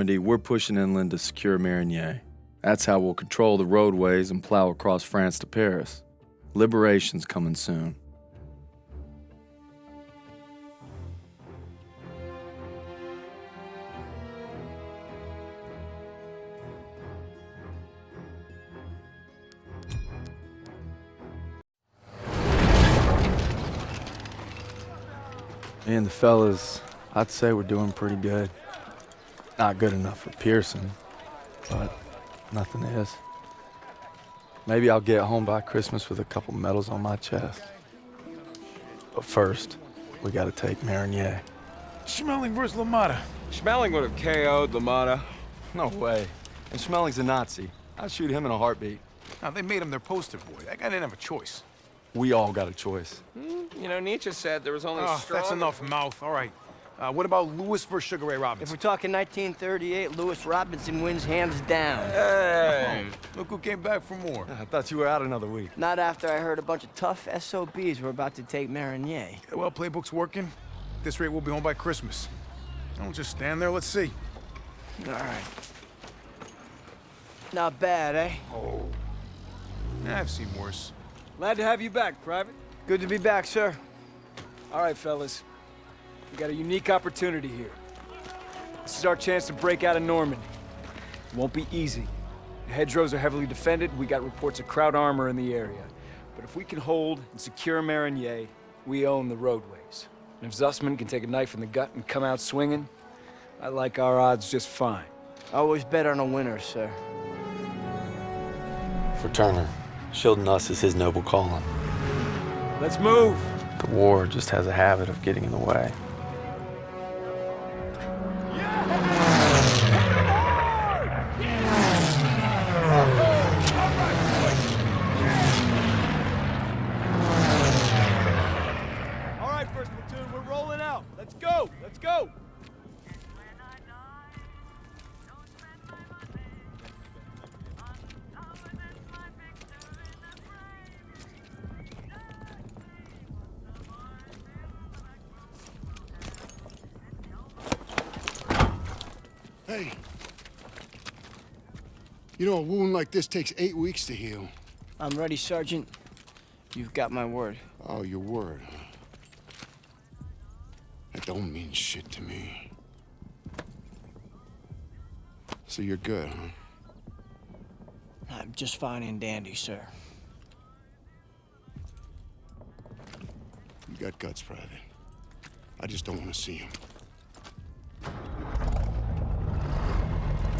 Normandy, we're pushing inland to secure Marigny. That's how we'll control the roadways and plow across France to Paris. Liberation's coming soon. And the fellas, I'd say we're doing pretty good. Not good enough for Pierson, but nothing is. Maybe I'll get home by Christmas with a couple medals on my chest. But first, we gotta take Marigny. Schmeling versus LaMotta. Schmeling would have KO'd LaMotta. No way. And Schmeling's a Nazi. I'd shoot him in a heartbeat. Now, they made him their poster boy. That guy didn't have a choice. We all got a choice. Hmm, you know, Nietzsche said there was only ah, Oh, strong... that's enough mouth. All right. Uh, what about Louis versus Sugar Ray Robinson? If we're talking 1938, Louis Robinson wins hands down. Hey! Look who came back for more. I thought you were out another week. Not after I heard a bunch of tough SOBs were about to take Marigny. Yeah, well, playbook's working. At this rate, we'll be home by Christmas. Don't just stand there. Let's see. All right. Not bad, eh? Yeah, I've seen worse. Glad to have you back, Private. Good to be back, sir. All right, fellas. We got a unique opportunity here. This is our chance to break out of Normandy. It won't be easy. The hedgerows are heavily defended. We got reports of Kraut armor in the area. But if we can hold and secure Marigny, we own the roadways. And if Zussman can take a knife in the gut and come out swinging, I like our odds just fine. Always bet on a winner, sir. For Turner, shielding us is his noble calling. Let's move! The war just has a habit of getting in the way. Hey. You know, a wound like this takes eight weeks to heal. I'm ready, Sergeant. You've got my word. Oh, your word, huh? That don't mean shit to me. So you're good, huh? I'm just fine and dandy, sir. You got guts, Private. I just don't want to see them.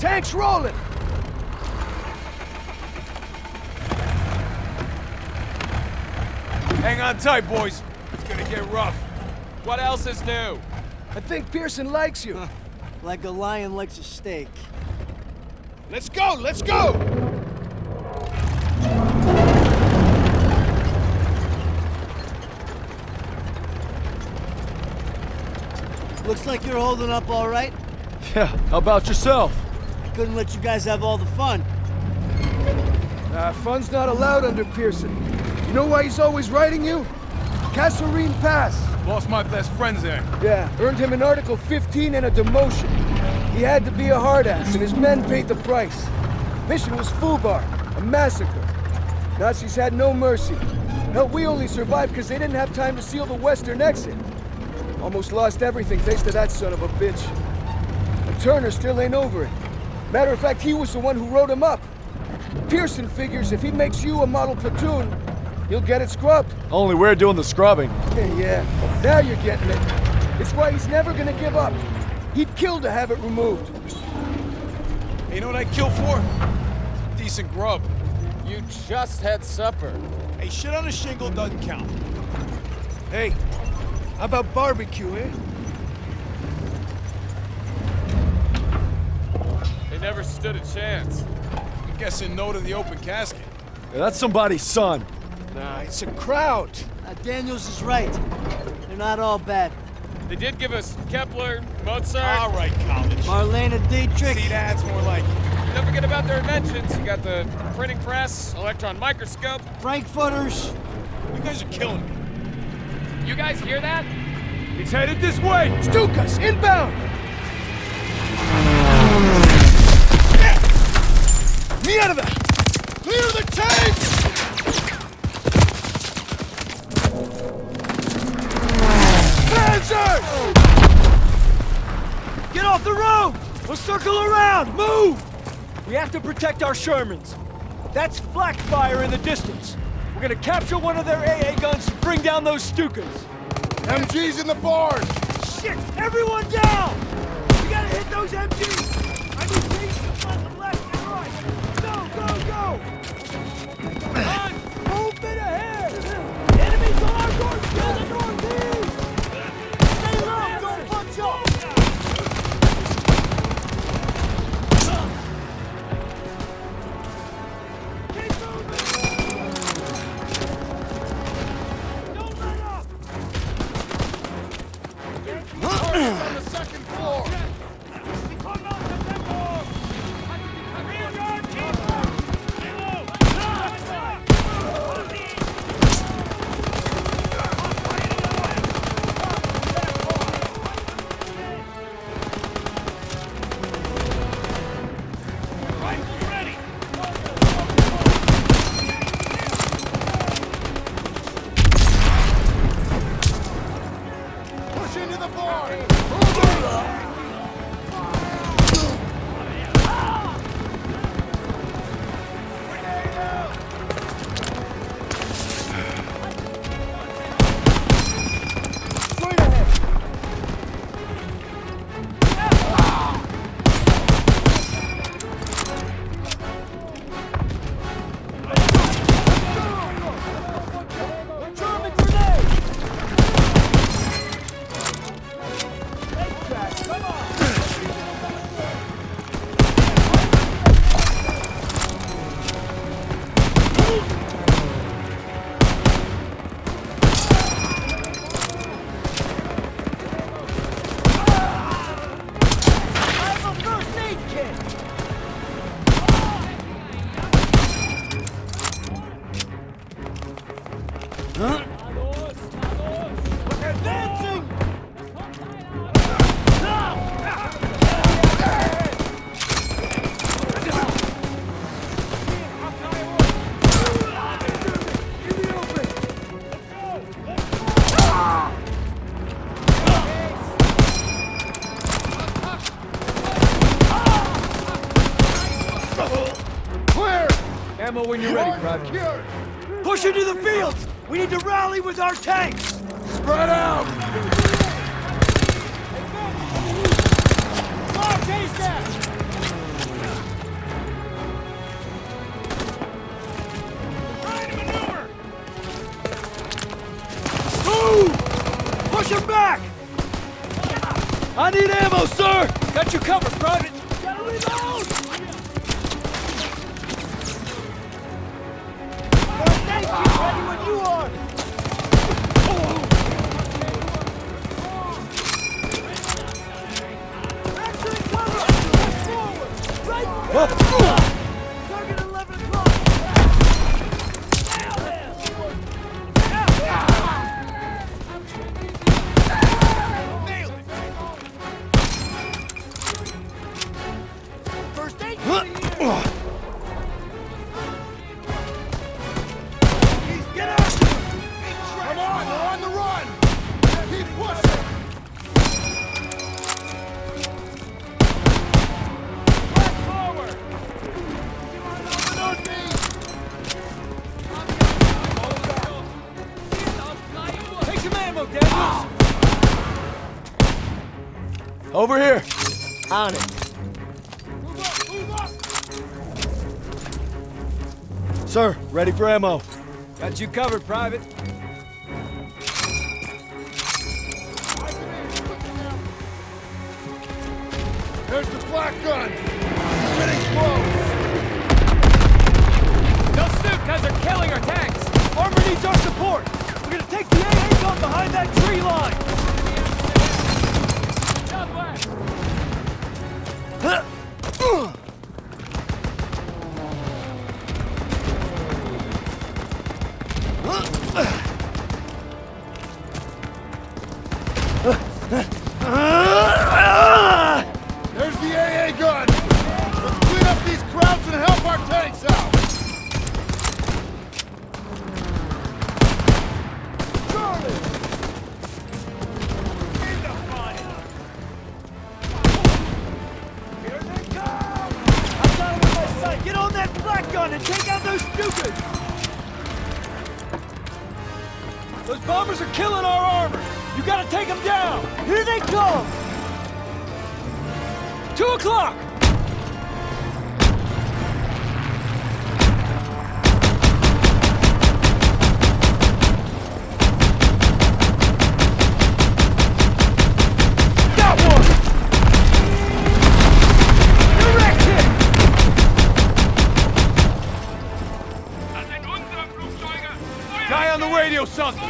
Tanks rolling! Hang on tight, boys. It's gonna get rough. What else is new? I think Pierson likes you. Like a lion likes a steak. Let's go! Let's go! Looks like you're holding up all right. Yeah, how about yourself? Couldn't let you guys have all the fun. Uh, fun's not allowed under Pierson. You know why he's always writing you? Kasserine Pass. Lost my best friends there. Yeah, earned him an Article 15 and a demotion. He had to be a hard ass, and his men paid the price. Mission was Fubar, a massacre. Nazis had no mercy. Hell, we only survived because they didn't have time to seal the western exit. Almost lost everything thanks to that son of a bitch. And Turner still ain't over it. Matter of fact, he was the one who wrote him up. Pierson figures if he makes you a model platoon, he'll get it scrubbed. Only we're doing the scrubbing. yeah, now you're getting it. It's why he's never gonna give up. He'd kill to have it removed. Hey, you know what I'd kill for? Decent grub. You just had supper. Hey, shit on a shingle doesn't count. Hey, how about barbecue, eh? Never stood a chance. I'm guessing no to the open casket. Yeah, that's somebody's son. Nah, it's a Kraut. Uh, Daniels is right. They're not all bad. They did give us Kepler, Mozart. All right, college. Marlene Dietrich. See, that's more like it. Don't forget about their inventions. You got the printing press, electron microscope. Frankfurters. You guys are killing me. You guys hear that? It's headed this way. Stukas, inbound. There! Clear the tanks! Panzers! Get off the road! We'll circle around! Move! We have to protect our Shermans. That's flak fire in the distance. We're gonna capture one of their AA guns and bring down those Stukas. MG's in the barn! Shit! Everyone down! We gotta hit those MGs! I Go, go! On! Ahead! Ammo when you're ready, Private. Push into the fields! We need to rally with our tanks! Spread out! Move! Push him back! I need ammo, sir! Got you covered, Private! Over here. On it. Sir, ready for ammo. Got you covered, Private.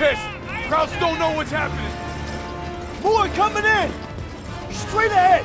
Pissed. Krauts don't know what's happening. More coming in! Straight ahead!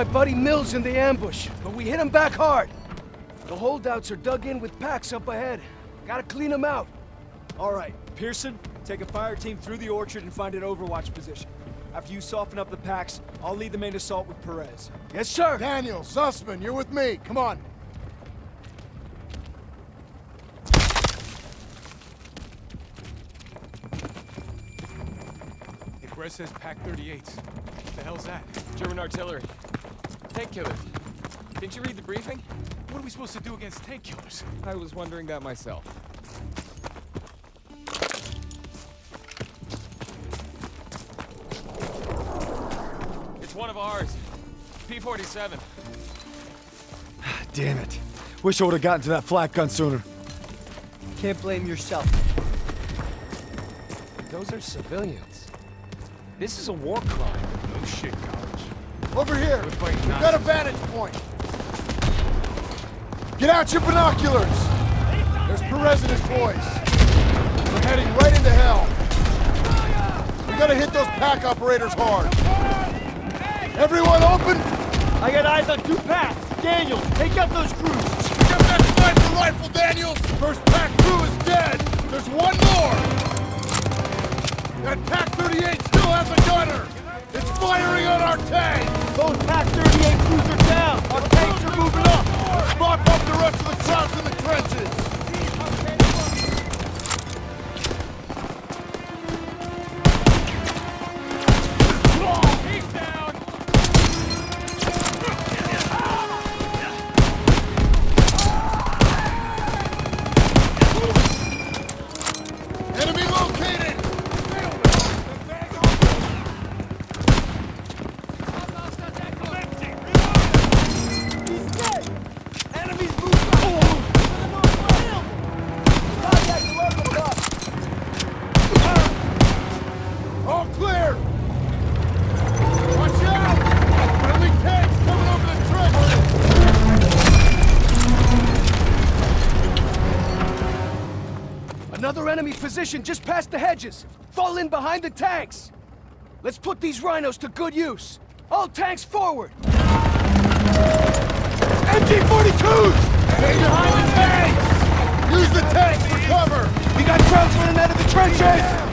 My buddy Mills in the ambush, but we hit him back hard. The holdouts are dug in with Paks up ahead. Gotta clean them out. All right, Pierson, take a fire team through the orchard and find an overwatch position. After you soften up the Paks, I'll lead the main assault with Perez. Yes, sir. Daniel, Zussman, you're with me. Come on. Hey, Perez says Pak 38. What the hell's that? German artillery. Tank killers. Didn't you read the briefing? What are we supposed to do against tank killers? I was wondering that myself. It's one of ours. P-47. Damn it. Wish I would have gotten to that flak gun sooner. Can't blame yourself. Those are civilians. This is a war crime. No shit, college. Over here. We're fighting We've got a vantage point. Get out your binoculars. There's Perez and his boys. We're heading right into hell. We gotta hit those Pak operators hard. Everyone open? I got eyes on two Paks. Daniels, take out those crews. Get that sniper rifle, Daniels! First Pak crew is dead. There's one more. That Pak 38 still has a gunner. It's firing on our tank. Those Pak 38 crews are down. Our tanks are moving up. Mop up the rest of the Krauts in the trenches. Enemy located. Position just past the hedges. Fall in behind the tanks. Let's put these rhinos to good use. All tanks forward. MG-42s! Stay behind the tanks. Use the tanks for cover. We got Krauts running out of the trenches!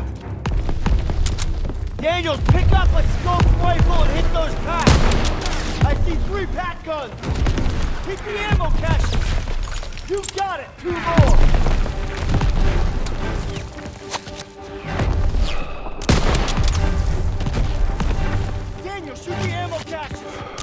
Aid. Daniels, pick up a scoped rifle and hit those Paks. I see three Pak guns. Hit the ammo caches. You got it. Two more. Daniel, shoot the ammo caches.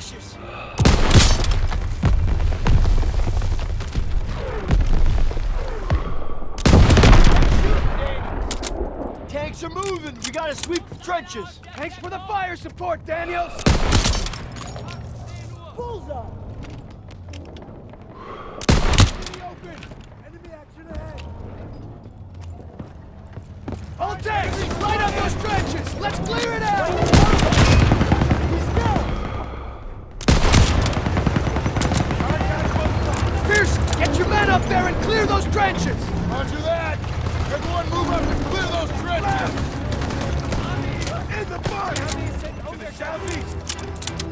Ammo caches. Tanks are moving. We gotta sweep the trenches. Thanks for the fire support, Daniels! Bullseye. Enemy open! Enemy action ahead! All tanks, light up those trenches! Let's clear it out! He's down. Pierson, get your men up there and clear those trenches! Roger that! Everyone move up and clear those trenches! In the barn! To the southeast!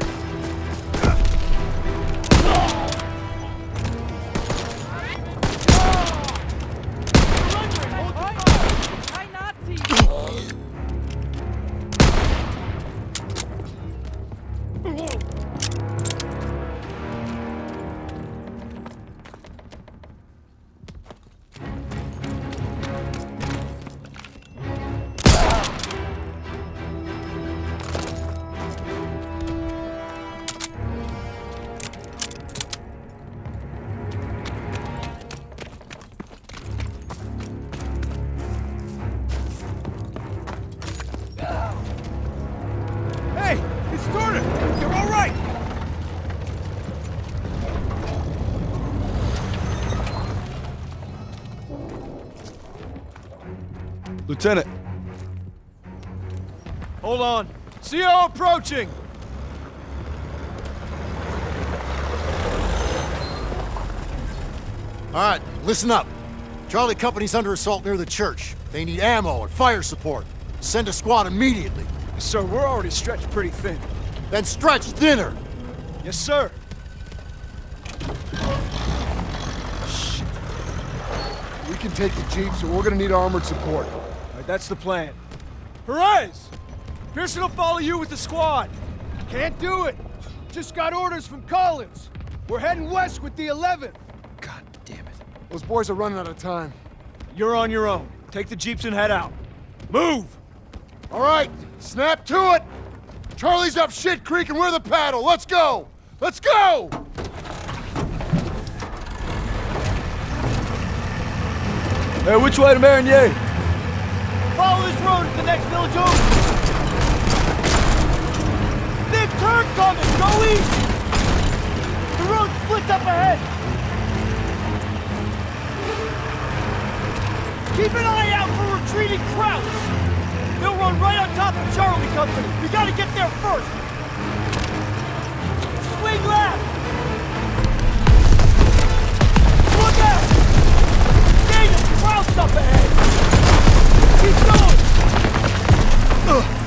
Lieutenant, Hold on. CO approaching! All right, listen up. Charlie Company's under assault near the church. They need ammo and fire support. Send a squad immediately. Sir, we're already stretched pretty thin. Then stretch thinner. Yes, sir. We can take the jeep, so we're gonna need armored support. All right, that's the plan. Perez! Pierson will follow you with the squad. Can't do it! Just got orders from Collins. We're heading west with the 11th. God damn it. Those boys are running out of time. You're on your own. Take the jeeps and head out. Move! All right, snap to it. Charlie's up shit creek and we're the paddle. Let's go. Let's go. Hey, which way to Marigny? Follow this road to the next village oh! over. Big turn coming! Go east! The road splits up ahead! Keep an eye out for retreating Krauts! They'll run right on top of Charlie Company! We gotta get there first! Swing left! Look out! Daniel, Krauts up ahead! Keep going! Go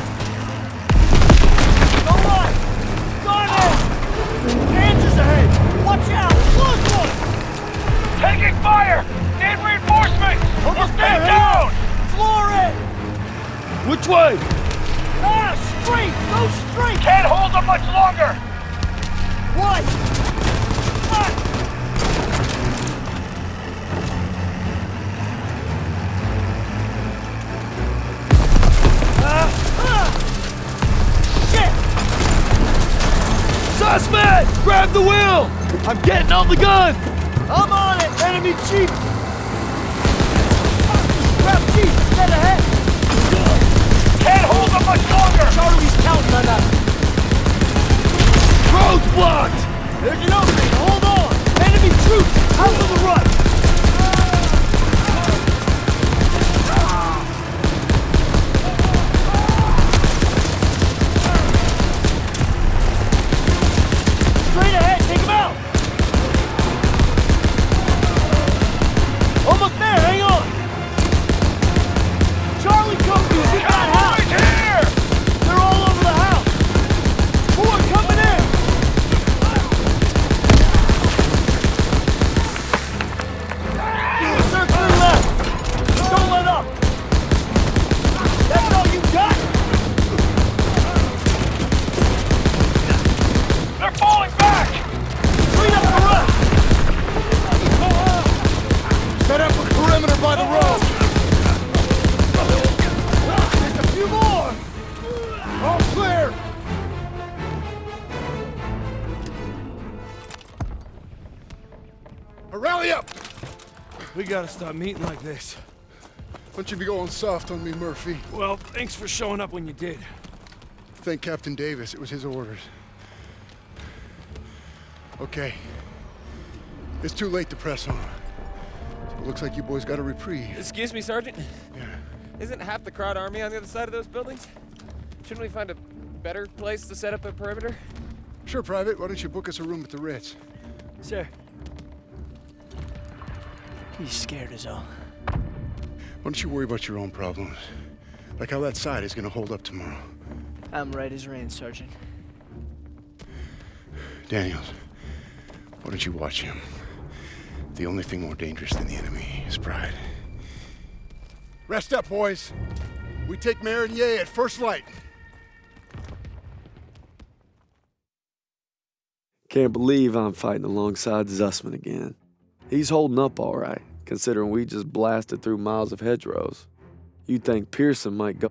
gotta stop meeting like this. Why don't you be going soft on me, Murphy? Well, thanks for showing up when you did. Thank Captain Davis. It was his orders. Okay. It's too late to press on. So it looks like you boys got a reprieve. Excuse me, Sergeant. Yeah. Isn't half the Kraut army on the other side of those buildings? Shouldn't we find a better place to set up a perimeter? Sure, Private. Why don't you book us a room at the Ritz? Sir. He's scared as all. Why don't you worry about your own problems? Like how that side is gonna hold up tomorrow. I'm right as rain, Sergeant. Daniels, why don't you watch him? The only thing more dangerous than the enemy is pride. Rest up, boys. We take Marigny at first light. Can't believe I'm fighting alongside Zussman again. He's holding up all right, considering we just blasted through miles of hedgerows. You'd think Pierson might go.